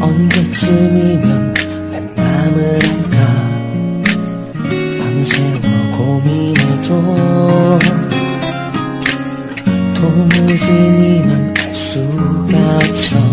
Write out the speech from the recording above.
언제쯤이면 내 맘을 알까 밤새워 고민해도 도무지 니만 알 수가 없어.